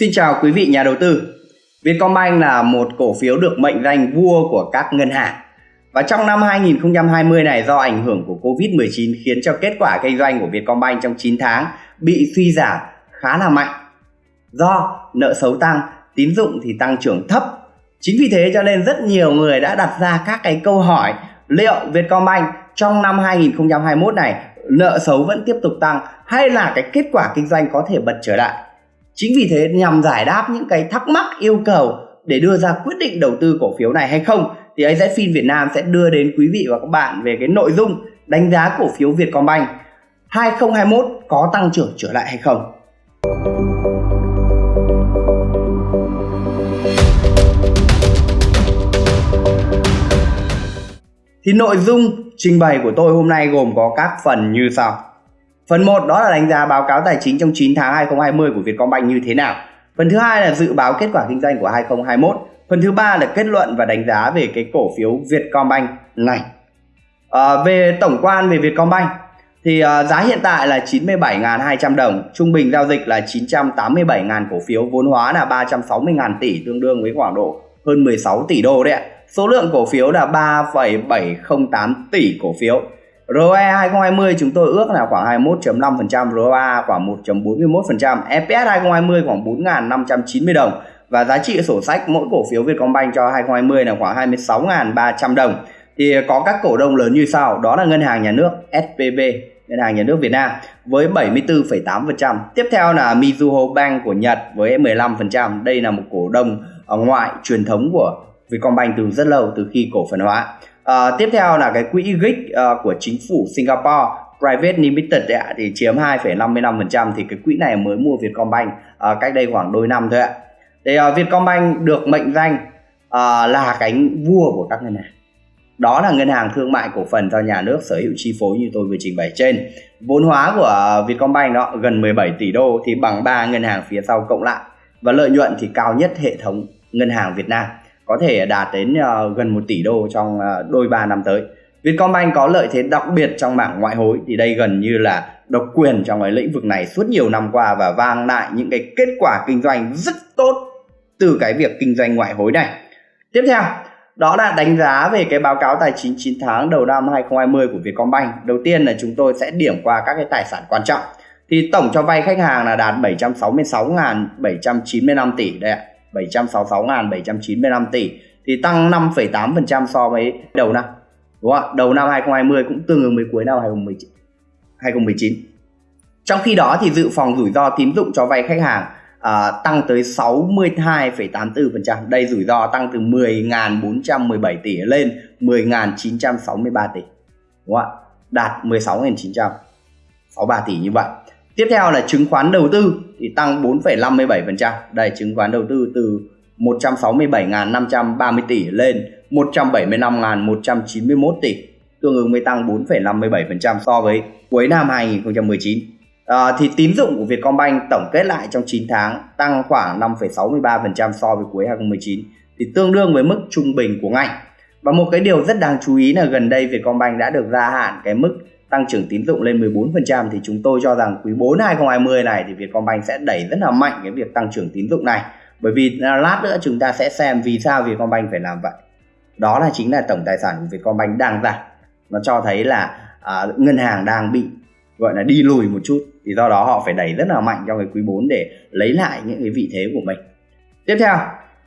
Xin chào quý vị nhà đầu tư. Vietcombank là một cổ phiếu được mệnh danh vua của các ngân hàng. Và trong năm 2020 này do ảnh hưởng của Covid-19 khiến cho kết quả kinh doanh của Vietcombank trong 9 tháng bị suy giảm khá là mạnh. Do nợ xấu tăng, tín dụng thì tăng trưởng thấp. Chính vì thế cho nên rất nhiều người đã đặt ra các cái câu hỏi liệu Vietcombank trong năm 2021 này nợ xấu vẫn tiếp tục tăng hay là cái kết quả kinh doanh có thể bật trở lại Chính vì thế nhằm giải đáp những cái thắc mắc, yêu cầu để đưa ra quyết định đầu tư cổ phiếu này hay không, thì AZFIN Việt Nam sẽ đưa đến quý vị và các bạn về cái nội dung đánh giá cổ phiếu Vietcombank 2021 có tăng trưởng trở lại hay không. Thì nội dung trình bày của tôi hôm nay gồm có các phần như sau. Phần 1 đó là đánh giá báo cáo tài chính trong 9 tháng 2020 của Vietcombank như thế nào. Phần thứ hai là dự báo kết quả kinh doanh của 2021. Phần thứ ba là kết luận và đánh giá về cái cổ phiếu Vietcombank này. À, về tổng quan về Vietcombank thì à, giá hiện tại là 97.200 đồng, trung bình giao dịch là 987.000 cổ phiếu, vốn hóa là 360.000 tỷ tương đương với khoảng độ hơn 16 tỷ đô đấy ạ. Số lượng cổ phiếu là 3,708 tỷ cổ phiếu. ROE 2020 chúng tôi ước là khoảng 21.5%, ROA khoảng 1.41%, EPS 2020 khoảng 4.590 đồng và giá trị sổ sách mỗi cổ phiếu Vietcombank cho 2020 là khoảng 26.300 đồng. Thì có các cổ đông lớn như sau, đó là Ngân hàng Nhà nước SPB, Ngân hàng Nhà nước Việt Nam với 74,8%. Tiếp theo là Mizuho Bank của Nhật với 15%. Đây là một cổ đông ngoại truyền thống của Vietcombank từ rất lâu từ khi cổ phần hóa. À, tiếp theo là cái quỹ GIC uh, ờ, của chính phủ Singapore Private Limited ạ, thì chiếm 2,55% thì cái quỹ này mới mua Vietcombank uh, cách đây khoảng đôi năm thôi ạ. Thì uh, Vietcombank được mệnh danh uh, là cánh vua của các ngân hàng. Đó là ngân hàng thương mại cổ phần do nhà nước sở hữu chi phối như tôi vừa trình bày trên. Vốn hóa của Vietcombank đó gần 17 tỷ đô thì bằng 3 ngân hàng phía sau cộng lại. Và lợi nhuận thì cao nhất hệ thống ngân hàng Việt Nam có thể đạt đến uh, gần 1 tỷ đô trong uh, đôi ba năm tới. Vietcombank có lợi thế đặc biệt trong mảng ngoại hối thì đây gần như là độc quyền trong cái lĩnh vực này suốt nhiều năm qua và vang lại những cái kết quả kinh doanh rất tốt từ cái việc kinh doanh ngoại hối này. Tiếp theo, đó là đánh giá về cái báo cáo tài chính 9 tháng đầu năm 2020 của Vietcombank. Đầu tiên là chúng tôi sẽ điểm qua các cái tài sản quan trọng. Thì tổng cho vay khách hàng là đạt 766.795 tỷ đây ạ. 766.795 tỷ thì tăng 5,8% so với đầu năm. Đúng không ạ? Đầu năm 2020 cũng tương ứng với cuối năm 2019. 2019. Trong khi đó thì dự phòng rủi ro tín dụng cho vay khách hàng à, tăng tới 62,84%. Đây rủi ro tăng từ 10.417 tỷ lên 10.963 tỷ. Đúng không ạ? Đạt 16.963 tỷ như vậy. Tiếp theo là chứng khoán đầu tư thì tăng 4,57%. Đây chứng khoán đầu tư từ 167.530 tỷ lên 175.191 tỷ, tương ứng với tăng 4,57% so với cuối năm 2019. À, thì tín dụng của Vietcombank tổng kết lại trong 9 tháng tăng khoảng 5,63% so với cuối 2019 thì tương đương với mức trung bình của ngành. Và một cái điều rất đáng chú ý là gần đây Vietcombank đã được gia hạn cái mức tăng trưởng tín dụng lên 14% thì chúng tôi cho rằng quý 4 2020 này thì Vietcombank sẽ đẩy rất là mạnh cái việc tăng trưởng tín dụng này. Bởi vì à, lát nữa chúng ta sẽ xem vì sao Vietcombank phải làm vậy. Đó là chính là tổng tài sản của Vietcombank đang giảm. Nó cho thấy là à, ngân hàng đang bị gọi là đi lùi một chút thì do đó họ phải đẩy rất là mạnh trong cái quý 4 để lấy lại những cái vị thế của mình. Tiếp theo,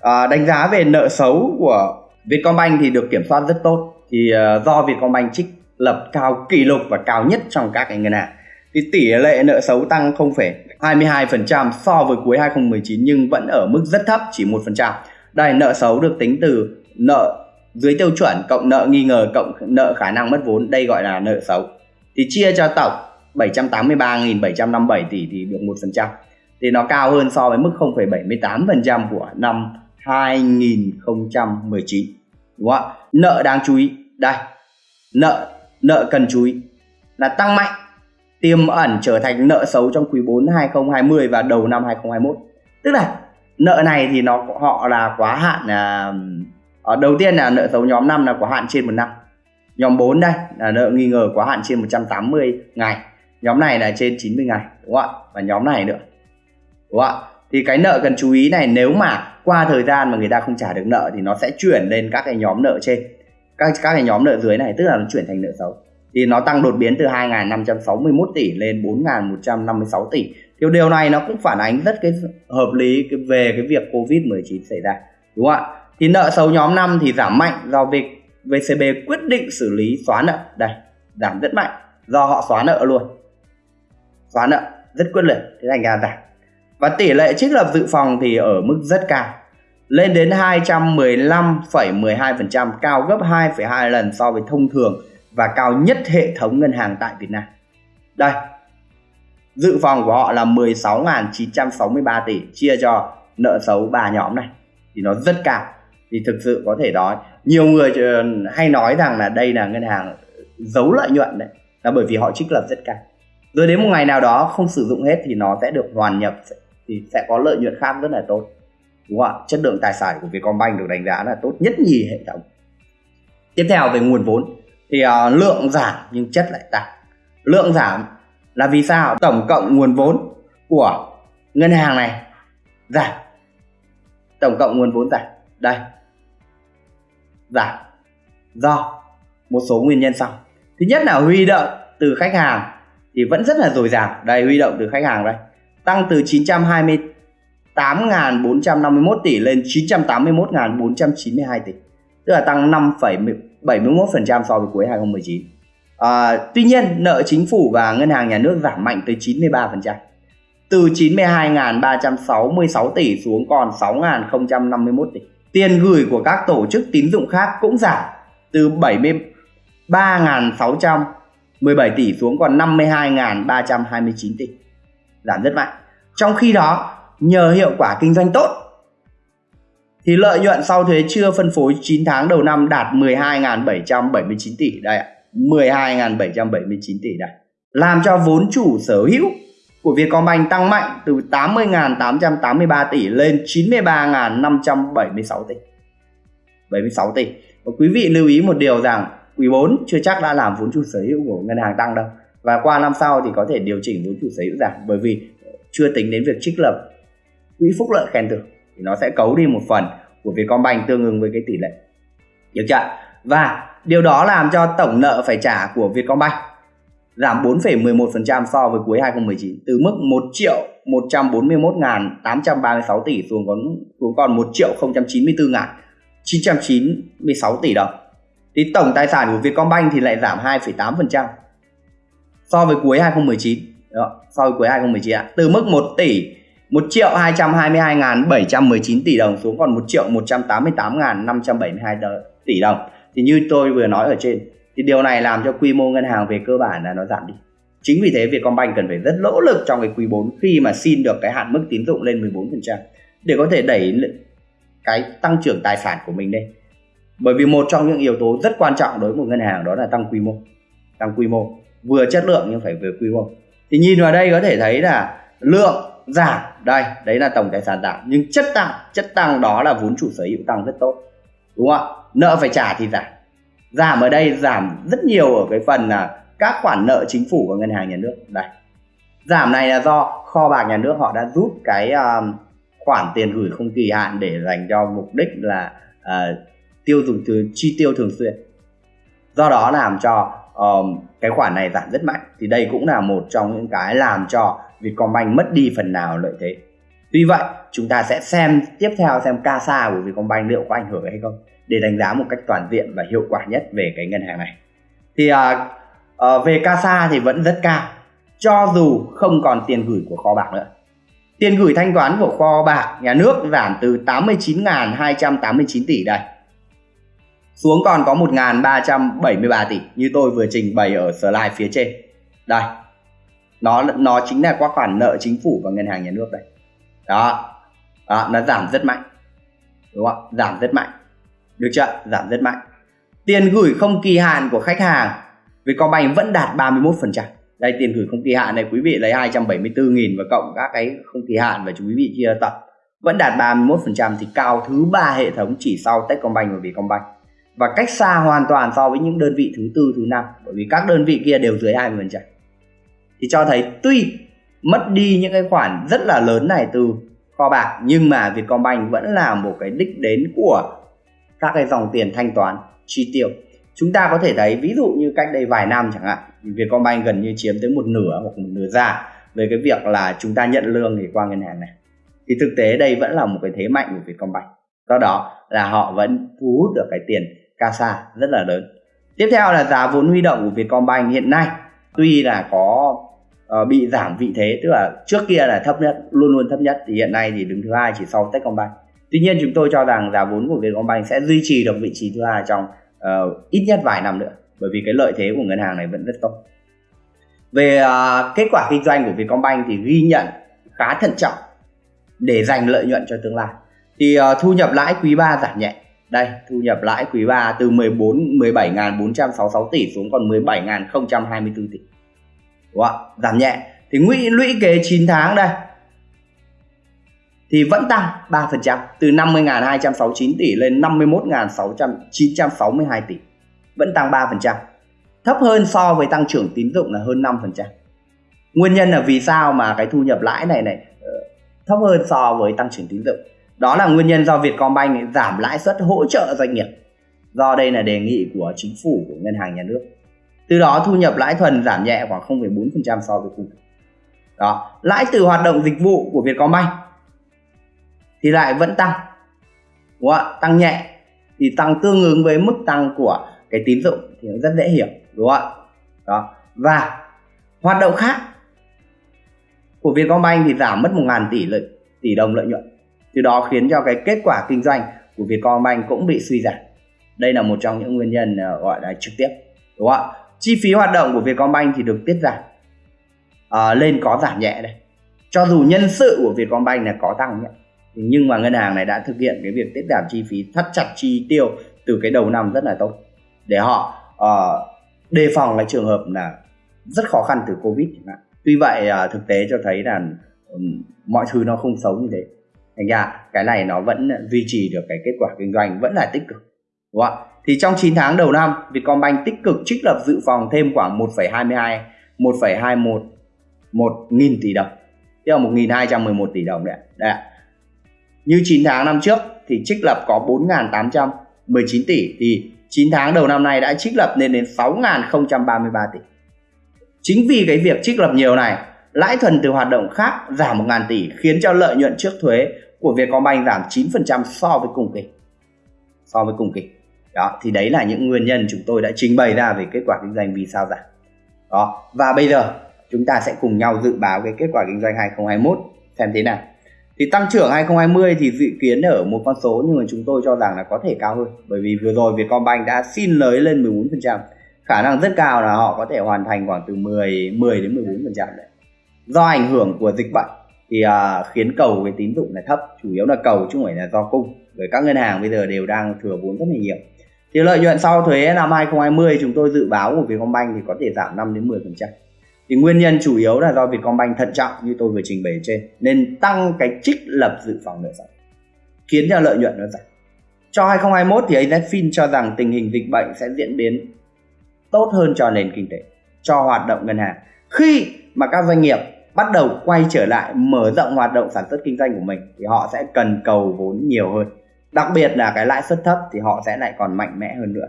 à, đánh giá về nợ xấu của Vietcombank thì được kiểm soát rất tốt thì à, do Vietcombank trích lập cao kỷ lục và cao nhất trong các ngân hàng. Thì tỷ lệ nợ xấu tăng 0,22% so với cuối 2019 nhưng vẫn ở mức rất thấp chỉ 1%. Đây nợ xấu được tính từ nợ dưới tiêu chuẩn cộng nợ nghi ngờ cộng nợ khả năng mất vốn, đây gọi là nợ xấu. Thì chia cho tổng 783.757 tỷ thì được 1%. Thì nó cao hơn so với mức 0,78% của năm 2019. Đúng không ạ? Nợ đáng chú ý, đây. Nợ nợ cần chú ý là tăng mạnh, tiềm ẩn trở thành nợ xấu trong quý 4 2020 và đầu năm 2021 tức là nợ này thì nó, họ là quá hạn là ở đầu tiên là nợ xấu nhóm 5 là quá hạn trên một năm. Nhóm 4 đây là nợ nghi ngờ quá hạn trên 180 ngày. Nhóm này là trên 90 ngày, đúng không ạ? Và nhóm này nữa, đúng không ạ? Thì cái nợ cần chú ý này, nếu mà qua thời gian mà người ta không trả được nợ thì nó sẽ chuyển lên các cái nhóm nợ trên các các cái nhóm nợ dưới này, tức là nó chuyển thành nợ xấu. Thì nó tăng đột biến từ 2.561 tỷ lên 4.156 tỷ. Thì điều này nó cũng phản ánh rất cái hợp lý về cái việc Covid-19 xảy ra, đúng không ạ? Thì nợ xấu nhóm 5 thì giảm mạnh do việc VCB quyết định xử lý xóa nợ. Đây, giảm rất mạnh do họ xóa nợ luôn. Xóa nợ rất quyết liệt, thế thành ra giảm. Và tỷ lệ trích lập dự phòng thì ở mức rất cao lên đến 215,12% cao gấp 2,2 lần so với thông thường và cao nhất hệ thống ngân hàng tại Việt Nam. Đây dự phòng của họ là 16.963 tỷ chia cho nợ xấu ba nhóm này. Thì nó rất cao. Thì thực sự có thể nói nhiều người ờ, hay nói rằng là đây là ngân hàng giấu lợi nhuận đấy là bởi vì họ trích lập rất cao. Rồi đến một ngày nào đó không sử dụng hết thì nó sẽ được hoàn nhập thì sẽ có lợi nhuận khác rất là tốt đúng không ạ? Chất lượng tài sản của Vietcombank được đánh giá là tốt nhất nhì hệ thống. Tiếp theo về nguồn vốn thì uh, lượng giảm nhưng chất lại tăng. Lượng giảm là vì sao? Tổng cộng nguồn vốn của ngân hàng này giảm. Tổng cộng nguồn vốn giảm. Đây. Giảm. Do một số nguyên nhân sau. Thứ nhất là huy động từ khách hàng thì vẫn rất là dồi dào. Đây huy động từ khách hàng đây. Tăng từ 8.451 tỷ lên 981.492 tỷ. Tức là tăng 5,71% so với cuối 2019 à, tuy nhiên nợ chính phủ và ngân hàng nhà nước giảm mạnh tới 93% từ 92.366 tỷ xuống còn 6.051 tỷ. Tiền gửi của các tổ chức tín dụng khác cũng giảm từ 73.617 tỷ xuống còn 52.329 tỷ. Giảm rất mạnh. Trong khi đó nhờ hiệu quả kinh doanh tốt. Thì lợi nhuận sau thuế chưa phân phối 9 tháng đầu năm đạt 12.779 tỷ. Đây ạ 12.779 tỷ đây. Làm cho vốn chủ sở hữu của Vietcombank tăng mạnh từ 80.883 tỷ lên 93.576 tỷ. 76 tỷ. Và quý vị lưu ý một điều rằng quý 4 chưa chắc đã làm vốn chủ sở hữu của ngân hàng tăng đâu. Và qua năm sau thì có thể điều chỉnh vốn chủ sở hữu giảm bởi vì chưa tính đến việc trích lập quỹ phúc lợi khen thưởng thì nó sẽ cấu đi một phần của Vietcombank tương ứng với cái tỷ lệ được chưa và điều đó làm cho tổng nợ phải trả của Vietcombank giảm 4,11% so với cuối 2019 từ mức 1 triệu 141.836 tỷ xuống còn xuống còn 1 triệu 094.996 tỷ đồng. Thì tổng tài sản của Vietcombank thì lại giảm 2,8% so với cuối 2019. Đó, so với cuối 2019 ạ. Từ mức 1 tỷ 1 triệu 222.719 tỷ đồng xuống còn 1 triệu 188.572 tỷ đồng. Thì như tôi vừa nói ở trên, thì điều này làm cho quy mô ngân hàng về cơ bản là nó giảm đi. Chính vì thế, Vietcombank cần phải rất nỗ lực trong cái quý 4 khi mà xin được cái hạn mức tín dụng lên 14% để có thể đẩy cái tăng trưởng tài sản của mình lên. Bởi vì một trong những yếu tố rất quan trọng đối với một ngân hàng đó là tăng quy mô, tăng quy mô, vừa chất lượng nhưng phải vừa quy mô. Thì nhìn vào đây có thể thấy là lượng giảm. Đây đấy là tổng tài sản giảm. Nhưng chất tăng chất tăng đó là vốn chủ sở hữu tăng rất tốt. Đúng không ạ? Nợ phải trả thì giảm. Giảm ở đây giảm rất nhiều ở cái phần là các khoản nợ chính phủ và ngân hàng nhà nước. Đây. Giảm này là do kho bạc nhà nước họ đã rút cái um, khoản tiền gửi không kỳ hạn để dành cho mục đích là uh, tiêu dùng từ chi tiêu thường xuyên. Do đó làm cho um, cái khoản này giảm rất mạnh. Thì đây cũng là một trong những cái làm cho Vietcombank mất đi phần nào lợi thế. Tuy vậy chúng ta sẽ xem tiếp theo xem CASA của Vietcombank liệu có ảnh hưởng hay không để đánh giá một cách toàn diện và hiệu quả nhất về cái ngân hàng này. Thì uh, uh, về CASA thì vẫn rất cao cho dù không còn tiền gửi của kho bạc nữa. Tiền gửi thanh toán của kho bạc nhà nước giảm từ 89.289 tỷ đây xuống còn có 1.373 tỷ như tôi vừa trình bày ở slide phía trên. Đây nó nó chính là qua khoản nợ chính phủ và ngân hàng nhà nước đây. Đó, đó nó giảm rất mạnh. Đúng không giảm rất mạnh. Được chưa? Giảm rất mạnh. Tiền gửi không kỳ hạn của khách hàng Vietcombank vẫn đạt 31%. Đây tiền gửi không kỳ hạn này quý vị lấy 274.000 và cộng các cái không kỳ hạn và quý vị chia tập vẫn đạt 31% thì cao thứ ba hệ thống chỉ sau Techcombank và Vietcombank. Và cách xa hoàn toàn so với những đơn vị thứ tư thứ năm bởi vì các đơn vị kia đều dưới 20% thì cho thấy tuy mất đi những cái khoản rất là lớn này từ kho bạc, nhưng mà Vietcombank vẫn là một cái đích đến của các cái dòng tiền thanh toán chi tiêu. Chúng ta có thể thấy, ví dụ như cách đây vài năm chẳng hạn, Vietcombank gần như chiếm tới một nửa hoặc một nửa ra về cái việc là chúng ta nhận lương thì qua ngân hàng này. Thì thực tế đây vẫn là một cái thế mạnh của Vietcombank. Do đó là họ vẫn thu hút được cái tiền CASA rất là lớn. Tiếp theo là giá vốn huy động của Vietcombank hiện nay. Tuy là có uh, bị giảm vị thế tức là trước kia là thấp nhất luôn luôn thấp nhất thì hiện nay thì đứng thứ hai chỉ sau Techcombank. Tuy nhiên chúng tôi cho rằng giá vốn của Vietcombank sẽ duy trì được vị trí thứ hai trong uh, ít nhất vài năm nữa bởi vì cái lợi thế của ngân hàng này vẫn rất tốt. Về uh, kết quả kinh doanh của Vietcombank thì ghi nhận khá thận trọng để dành lợi nhuận cho tương lai. Thì uh, thu nhập lãi quý 3 giảm nhẹ. Đây thu nhập lãi quý 3 từ 14 17.466 tỷ xuống còn 17.024 tỷ ạ? Giảm nhẹ. Thì lũy lũy kế 9 tháng đây, thì vẫn tăng 3% từ 50.269 tỷ lên 51.962 tỷ. Vẫn tăng 3% thấp hơn so với tăng trưởng tín dụng là hơn 5% nguyên nhân là vì sao mà cái thu nhập lãi này này ờ, thấp hơn so với tăng trưởng tín dụng? Đó là nguyên nhân do Vietcombank giảm lãi suất hỗ trợ doanh nghiệp. Do đây là đề nghị của chính phủ, của ngân hàng nhà nước từ đó thu nhập lãi thuần giảm nhẹ khoảng 0,4% so với cùng đó lãi từ hoạt động dịch vụ của Vietcombank thì lại vẫn tăng. Đúng không? tăng nhẹ thì tăng tương ứng với mức tăng của cái tín dụng thì nó rất dễ hiểu đúng không ạ? Đó và hoạt động khác của Vietcombank thì giảm mất 1.000 tỷ lợi tỷ đồng lợi nhuận. Từ đó khiến cho cái kết quả kinh doanh của Vietcombank cũng bị suy giảm. Đây là một trong những nguyên nhân ờ, gọi là trực tiếp đúng không ạ? Chi phí hoạt động của Vietcombank thì được tiết giảm. À, lên có giảm nhẹ đây. Cho dù nhân sự của Vietcombank là có tăng nhé nhưng mà ngân hàng này đã thực hiện cái việc tiết giảm chi phí thắt chặt chi tiêu từ cái đầu năm rất là tốt. Để họ uh, đề phòng cái trường hợp là rất khó khăn từ covid chẳng hạn. Tuy vậy uh, thực tế cho thấy là um, mọi thứ nó không xấu như thế. Thành ra cái này nó vẫn duy trì được cái kết quả kinh doanh vẫn là tích cực đúng không ạ? Thì trong 9 tháng đầu năm Vietcombank tích cực trích lập dự phòng thêm khoảng 1,22 1,21 1 nghìn tỷ đồng. Tức là 1.211 tỷ đồng đấy, đấy như 9 tháng năm trước thì trích lập có 4.819 tỷ. Thì 9 tháng đầu năm nay đã trích lập lên đến 6.033 tỷ. Chính vì cái việc trích lập nhiều này lãi thuần từ hoạt động khác giảm 1.000 tỷ khiến cho lợi nhuận trước thuế của Vietcombank giảm 9% so với cùng kỳ. So với cùng kỳ đó thì đấy là những nguyên nhân chúng tôi đã trình bày ra về kết quả kinh doanh vì sao giảm. Đó và bây giờ chúng ta sẽ cùng nhau dự báo cái kết quả kinh doanh 2021 xem thế nào. Thì tăng trưởng 2020 thì dự kiến ở một con số nhưng mà chúng tôi cho rằng là có thể cao hơn. Bởi vì vừa rồi Vietcombank đã xin lới lên 14% khả năng rất cao là họ có thể hoàn thành khoảng từ 10 10 đến 14% đấy. Do ảnh hưởng của dịch bệnh thì uh, khiến cầu cái tín dụng là thấp. Chủ yếu là cầu chứ không phải là do cung. Bởi các ngân hàng bây giờ đều đang thừa vốn rất là nhiều thì lợi nhuận sau thuế năm 2020 chúng tôi dự báo của Vietcombank thì có thể giảm 5 đến 10%. Thì nguyên nhân chủ yếu là do Vietcombank thận trọng như tôi vừa trình bày trên nên tăng cái trích lập dự phòng nợ xấu khiến cho lợi nhuận nó giảm. Cho 2021 thì AZFIN cho rằng tình hình dịch bệnh sẽ diễn biến tốt hơn cho nền kinh tế, cho hoạt động ngân hàng. Khi mà các doanh nghiệp bắt đầu quay trở lại mở rộng hoạt động sản xuất kinh doanh của mình thì họ sẽ cần cầu vốn nhiều hơn đặc biệt là cái lãi suất thấp thì họ sẽ lại còn mạnh mẽ hơn nữa.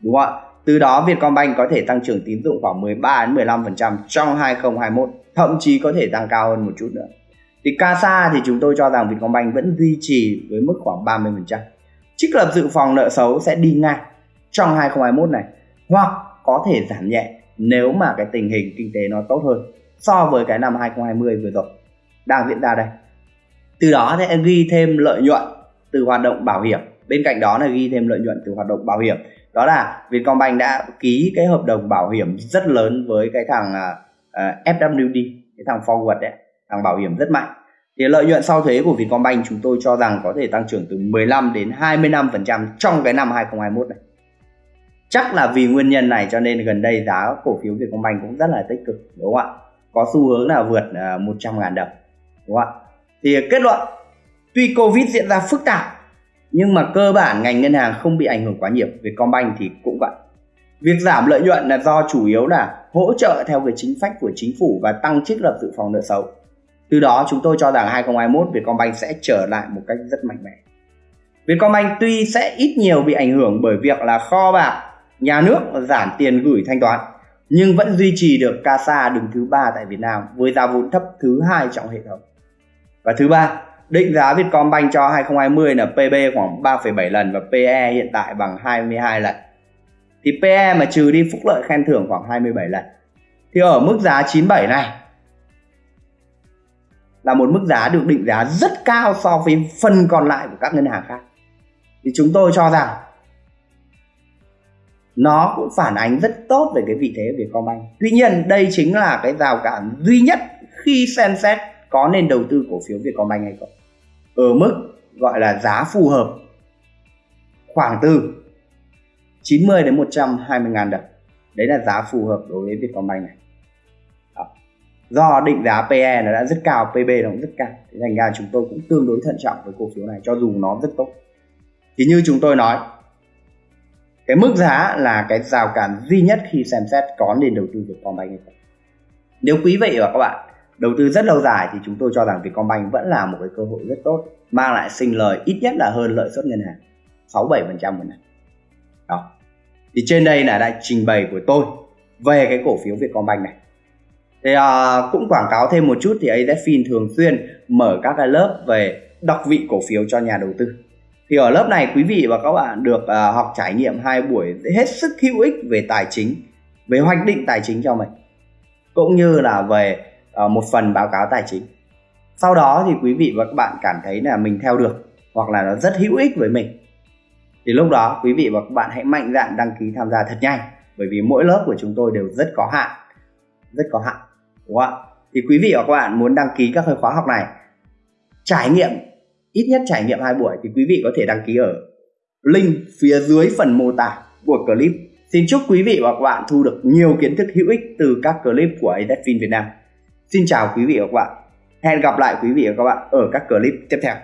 Đúng không ạ? Từ đó, Vietcombank có thể tăng trưởng tín dụng khoảng 13 đến 15% trong 2021 thậm chí có thể tăng cao hơn một chút nữa. Thì CASA thì chúng tôi cho rằng Vietcombank vẫn duy trì với mức khoảng 30% trích lập dự phòng nợ xấu sẽ đi ngang trong 2021 này, hoặc có thể giảm nhẹ nếu mà cái tình hình kinh tế nó tốt hơn so với cái năm 2020 vừa rồi đang diễn ra đây. Từ đó sẽ ghi thêm lợi nhuận từ hoạt động bảo hiểm. Bên cạnh đó là ghi thêm lợi nhuận từ hoạt động bảo hiểm. Đó là Vietcombank đã ký cái hợp đồng bảo hiểm rất lớn với cái thằng à, à, uh, FWD cái thằng forward đấy thằng bảo hiểm rất mạnh. Thì lợi nhuận sau thuế của Vietcombank chúng tôi cho rằng có thể tăng trưởng từ 15 đến 25% trong cái năm 2021 này. Chắc là vì nguyên nhân này cho nên gần đây giá cổ phiếu Vietcombank cũng rất là tích cực đúng không ạ? Có xu hướng là vượt à, uh, 100 ngàn đồng đúng không ạ? Thì kết luận Tuy Covid diễn ra phức tạp nhưng mà cơ bản ngành ngân hàng không bị ảnh hưởng quá nhiều. Vietcombank thì cũng vậy. Việc giảm lợi nhuận là do chủ yếu là hỗ trợ theo cái chính sách của chính phủ và tăng trích lập dự phòng nợ xấu. Từ đó chúng tôi cho rằng 2021 Vietcombank sẽ trở lại một cách rất mạnh mẽ. Vietcombank tuy sẽ ít nhiều bị ảnh hưởng bởi việc là kho bạc, nhà nước giảm tiền gửi thanh toán, nhưng vẫn duy trì được CASA đứng thứ ba tại Việt Nam với giá vốn thấp thứ hai trong hệ thống. Và thứ ba, định giá Vietcombank cho 2020 là PB khoảng 3,7 lần và PE hiện tại bằng 22 lần. Thì PE mà trừ đi phúc lợi khen thưởng khoảng 27 lần. Thì ở mức giá 97 này là một mức giá được định giá rất cao so với phần còn lại của các ngân hàng khác. Thì chúng tôi cho rằng nó cũng phản ánh rất tốt về cái vị thế của Vietcombank. Tuy nhiên đây chính là cái rào cản duy nhất khi xem xét có nên đầu tư cổ phiếu Vietcombank hay không. Ở mức gọi là giá phù hợp khoảng từ 90 đến 120 ngàn đồng. Đấy là giá phù hợp đối với Vietcombank này. Đó. Do định giá PE nó đã rất cao, PB nó cũng rất cao. Thế thành ra chúng tôi cũng tương đối thận trọng với cổ phiếu này cho dù nó rất tốt. Thì như chúng tôi nói, cái mức giá là cái rào cản duy nhất khi xem xét có nên đầu tư Vietcombank hay không. Nếu quý vị và các bạn đầu tư rất lâu dài thì chúng tôi cho rằng Vietcombank vẫn là một cái cơ hội rất tốt mang lại sinh lời ít nhất là hơn lợi suất ngân hàng 6 7 phần trăm một năm đó. Thì trên đây là đại trình bày của tôi về cái cổ phiếu Vietcombank này. Thì à, cũng quảng cáo thêm một chút thì AZFIN thường xuyên mở các cái lớp về đọc vị cổ phiếu cho nhà đầu tư. Thì ở lớp này quý vị và các bạn được à, học trải nghiệm hai buổi hết sức hữu ích về tài chính về hoạch định tài chính cho mình cũng như là về Ờ, một phần báo cáo tài chính. Sau đó thì quý vị và các bạn cảm thấy là mình theo được hoặc là nó rất hữu ích với mình. Thì lúc đó quý vị và các bạn hãy mạnh dạn đăng ký tham gia thật nhanh, bởi vì mỗi lớp của chúng tôi đều rất có hạn, rất có hạn, đúng không ạ? Thì quý vị và các bạn muốn đăng ký các khóa học này, trải nghiệm, ít nhất trải nghiệm hai buổi thì quý vị có thể đăng ký ở link phía dưới phần mô tả của clip. Xin chúc quý vị và các bạn thu được nhiều kiến thức hữu ích từ các clip của AZFIN Việt Nam xin chào quý vị và các bạn. Hẹn gặp lại quý vị và các bạn ở các clip tiếp theo.